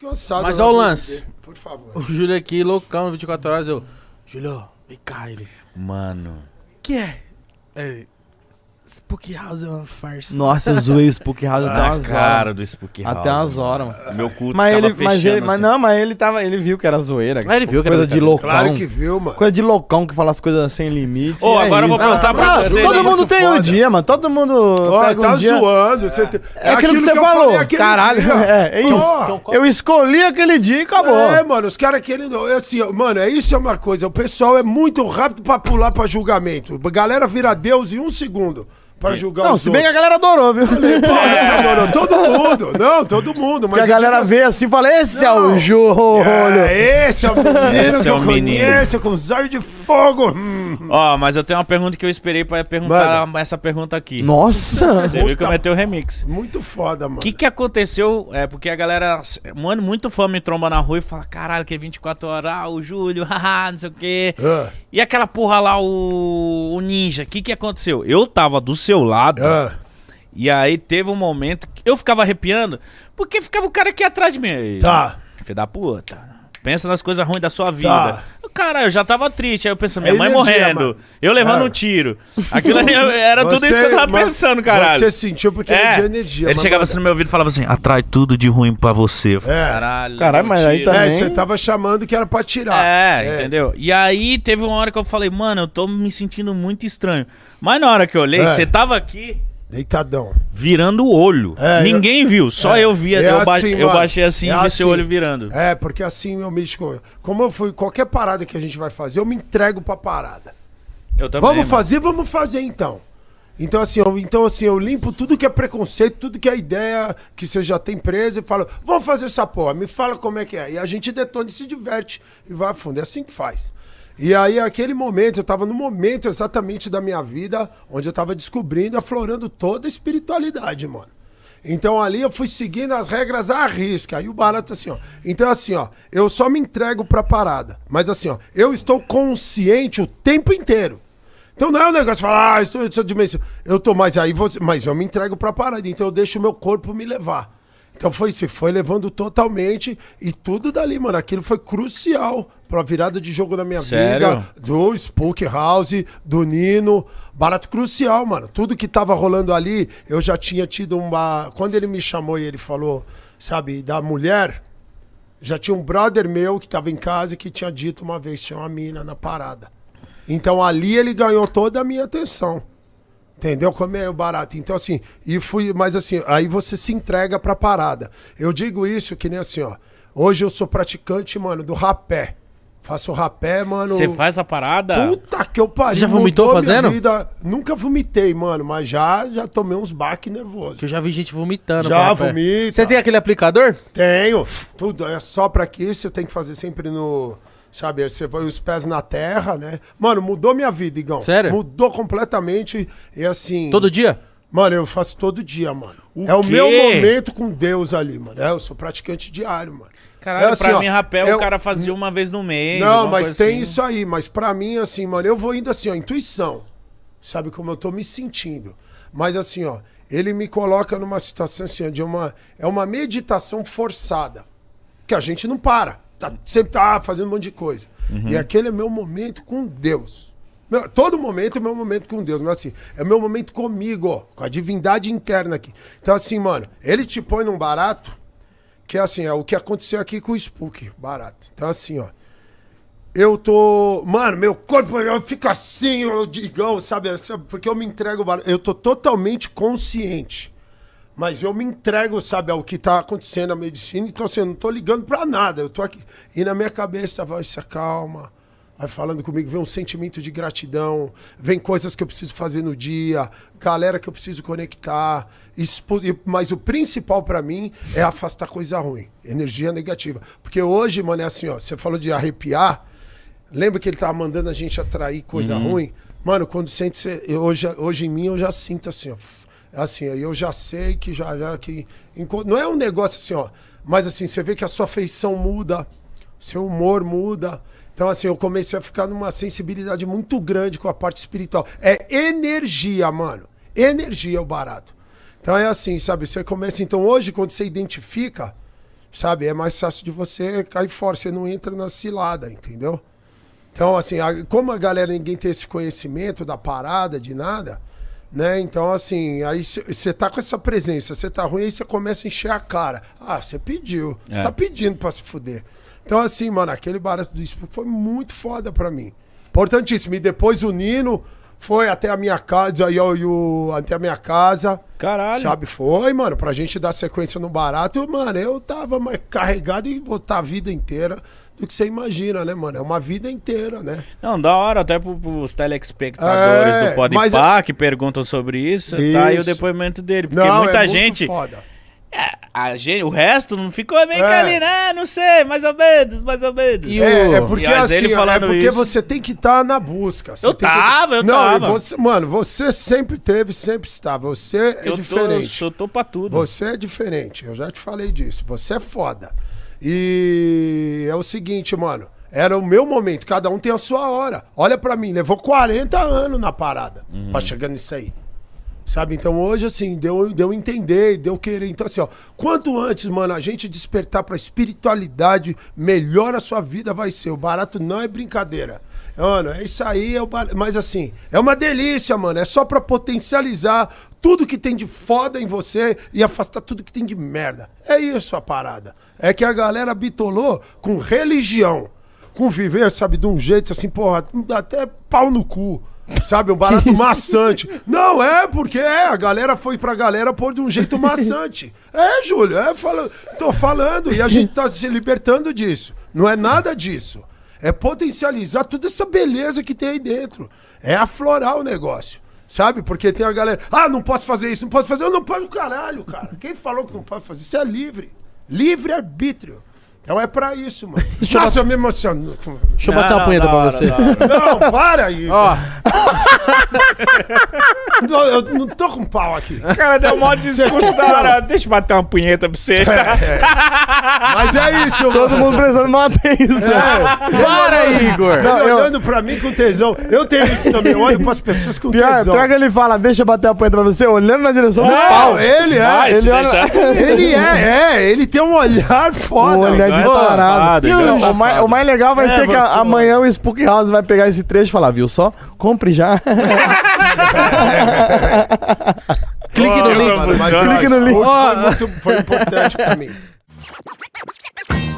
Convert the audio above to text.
Cansado. Mas lá olha o lance. Por favor. O Júlio aqui, loucão, 24 horas, eu... Júlio, vem cá, ele... Mano. que é? Ele... Spook House é uma farsa. Nossa, eu zoei o Spook House até umas cara horas. do Spook House. Até umas horas, mano. Meu culto Mas tava ele, mas fechando, ele, mas assim. não, mas ele tava, ele viu que era zoeira. Ah, ele viu que era coisa de brincadeira. loucão. Claro que viu, mano. Coisa de loucão que fala as coisas sem limite. Ô, é agora eu vou perguntar pra Ah, você, Todo ele. mundo tem um foda. dia, mano. Todo mundo pega tá um dia. zoando. Você tem- É aquilo que você falou. falei Caralho, dia. é, é isso. Eu escolhi aquele dia e acabou. É, mano, os caras querendo. é Assim, mano, é isso é uma coisa. O pessoal é muito rápido pra pular pra julgamento. A galera vira Deus em um segundo pra julgar Não, os se bem que a outros. galera adorou, viu? Não, não, todo mundo. Não, todo mundo. Mas Porque a eu galera digo vê assim e fala: esse é o Júlio. É, esse é o menino Esse que é eu o menino. conheço, com os olhos de fogo. Hum. Ó, mas eu tenho uma pergunta que eu esperei pra perguntar essa pergunta aqui. Nossa. Você viu que eu meti o remix. Muito foda, mano. O que que aconteceu? É porque a galera, mano, muito fã me tromba na rua e fala: caralho, que é 24 horas, ah, o Júlio, haha, não sei o quê. Ah, E aquela porra lá, o, o Ninja, o que que aconteceu? Eu tava do seu lado. ah. E aí teve um momento que eu ficava arrepiando, porque ficava o cara aqui atrás de mim. Tá. Filho da puta. Pensa nas coisas ruins da sua vida. Tá. Cara, eu já tava triste. Aí eu pensando, minha É mãe energia, morrendo. mano. Eu levando É. um tiro. Aquilo ali era tudo isso que eu tava mas pensando, caralho. Você sentiu porque é, de energia. Ele chegava assim no meu ouvido e falava assim: atrai tudo de ruim pra você. É. Caralho. Caralho, mas aí tiro. também- É, você tava chamando que era pra tirar. É, entendeu? E aí teve uma hora que eu falei, mano, eu tô me sentindo muito estranho. Mas na hora que eu olhei, É. você tava aqui Deitadão. virando o olho. É, Ninguém viu, só É, eu via. é eu, ba- assim, eu baixei assim É e vi seu assim. olho virando. É, porque assim, meu místico, como eu fui, qualquer parada que a gente vai fazer, eu me entrego pra parada. Eu também. Vamos mano. fazer, vamos fazer então. Então assim, eu, então assim, eu limpo tudo que é preconceito, tudo que é ideia que você já tem presa e falo, vamos fazer essa porra, me fala como é que é. E a gente detona e se diverte e vai a fundo. É assim que faz. E aí, aquele momento, eu tava no momento exatamente da minha vida onde eu tava descobrindo, aflorando toda a espiritualidade, mano. Então ali eu fui seguindo as regras à risca. Aí o barato assim, ó. Então assim, ó, eu só me entrego pra parada. Mas assim, ó, eu estou consciente o tempo inteiro. Então não é um negócio de falar, ah, estou, estou dimensão. Eu tô mais aí, você, mas eu me entrego pra parada. Então eu deixo o meu corpo me levar. Então foi isso, foi levando totalmente e tudo dali, mano. Aquilo foi crucial pra virada de jogo na minha Sério? vida. Do Spook House, do Nino. Barato crucial, mano. Tudo que tava rolando ali, eu já tinha tido uma. Quando ele me chamou e ele falou, sabe, da mulher, já tinha um brother meu que tava em casa e que tinha dito uma vez, tinha uma mina na parada. Então ali ele ganhou toda a minha atenção. Entendeu como é o barato? Então, assim, e fui, mas assim, aí você se entrega pra parada. Eu digo isso que nem assim, ó. Hoje eu sou praticante, mano, do rapé. Faço rapé, mano. Você faz a parada? Puta que eu pariu. Você já vomitou mudou minha fazendo? vida. Nunca vomitei, mano, mas já, já tomei uns baques nervosos. Que eu já vi gente vomitando. Já vomita. Você tem aquele aplicador? Tenho. Tudo. É só pra aqui, você tem que fazer sempre no. Sabe, você põe os pés na terra, né? Mano, mudou minha vida, Igão. Sério? Mudou completamente. E assim. Todo dia? Mano, eu faço todo dia, mano. O é o quê? meu momento com Deus ali, mano. É, eu sou praticante diário, mano. Caralho, É assim, pra ó, mim, rapel, eu- o cara fazia uma vez no mês. Não, mas coisa tem assim. isso aí. Mas pra mim, assim, mano, eu vou indo assim, ó, intuição. Sabe como eu tô me sentindo. Mas assim, ó, ele me coloca numa situação assim, ó, de uma. É uma meditação forçada. Que a gente não para. Tá, sempre tá fazendo um monte de coisa. E aquele é meu momento com Deus. Meu- todo momento é meu momento com Deus, mas assim, é meu momento comigo, ó, com a divindade interna aqui. Então, assim, mano, ele te põe num barato, que é assim, é o que aconteceu aqui com o Spook, barato. Então, assim, ó. Eu tô. Mano, meu corpo eu fico assim, eu digão, sabe? Porque eu me entrego. Eu tô totalmente consciente. Mas eu me entrego, sabe, ao que tá acontecendo na medicina. Então, assim, eu não tô ligando pra nada. Eu tô aqui. E na minha cabeça vai se acalma. Vai falando comigo, vem um sentimento de gratidão, vem coisas que eu preciso fazer no dia, galera que eu preciso conectar. Expo- Mas o principal pra mim é afastar coisa ruim, energia negativa. Porque hoje, mano, é assim, ó, você falou de arrepiar. Lembra que ele tava mandando a gente atrair coisa ruim? Mano, quando sente. hoje, hoje em mim eu já sinto assim, ó. Assim, eu já sei que já. já que, não é um negócio assim, ó. Mas assim, você vê que a sua feição muda, seu humor muda. Então, assim, eu comecei a ficar numa sensibilidade muito grande com a parte espiritual. É energia, mano. Energia é o barato. Então é assim, sabe? Você começa. Então, hoje, quando você identifica, sabe? É mais fácil de você cair fora, você não entra na cilada, entendeu? Então, assim, como a galera, ninguém tem esse conhecimento da parada, de nada, né? Então, assim, aí você tá com essa presença, você tá ruim, aí você começa a encher a cara. Ah, você pediu. Você É. tá pedindo pra se fuder. Então, assim, mano, aquele barato do Spook foi muito foda pra mim. Importantíssimo. E depois o Nino foi até a minha casa, aí, ó, e o, até a minha casa. Caralho. Sabe, foi, mano, pra gente dar sequência no barato, mano, eu tava mais carregado em botar a vida inteira do que você imagina, né, mano? É uma vida inteira, né? Não, da hora, até pro, pros telespectadores É, do Podpah mas é- que perguntam sobre isso, tá aí o Isso. depoimento dele. Porque Não, muita é muito gente, foda. é, a gente. O resto não ficou meio que É. ali, né? Não sei, mais ou menos, mais ou menos. É, é porque E assim, ele é porque isso. você tem que estar na busca. Você Eu tem que- tava, eu Não, tava. você, mano, você sempre teve, sempre está. Você é eu, tô, diferente. sou- eu tô pra tudo. Você é diferente, eu já te falei disso. Você é foda. E é o seguinte, mano. Era o meu momento, cada um tem a sua hora. Olha pra mim, levou 40 anos na parada Uhum. pra chegar nisso aí. Sabe? Então hoje, assim, deu, deu entender, deu querer. Então, assim, ó, quanto antes, mano, a gente despertar pra espiritualidade, melhor a sua vida vai ser. O barato não é brincadeira. Mano, é isso aí, é o bar... mas assim, é uma delícia, mano. É só pra potencializar tudo que tem de foda em você e afastar tudo que tem de merda. É isso a parada. É que a galera bitolou com religião, com viver, sabe, de um jeito assim, porra, dá até pau no cu. Sabe, um barato maçante. Não, é porque é, a galera foi pra galera pôr de um jeito maçante. É, Júlio, é, fala, tô falando, e a gente tá se libertando disso. Não é nada disso. É potencializar toda essa beleza que tem aí dentro. É aflorar o negócio. Sabe? Porque tem a galera. Ah, não posso fazer isso, não posso fazer. Eu não posso, caralho, cara. Quem falou que não pode fazer? Isso é livre. Livre arbítrio. Então é pra isso, mano. Nossa, eu me emociono. Deixa eu bater uma punheta pra você. Não, para aí. Ó, Não, eu não tô com pau aqui. Cara, deu um discurso da hora. Deixa eu bater uma punheta pra você. Mas é isso, Todo mundo prestando uma atenção. para, Igor! Ele Não, eu- olhando pra mim com tesão. Eu tenho isso também. Eu olho pras pessoas com Pior, tesão. pior que ele fala, deixa eu bater a punheta pra você, olhando na direção do Não, pau. ele é. Vai, ele olha- Ele é, é. Ele tem um olhar foda. O olhar de é parado. E igual é o, safado. mais, o mais legal vai É, ser que a- amanhã o Spook House vai pegar esse trecho e falar, viu só? Compre já. Clique no link. Clique no link. Foi importante pra mim.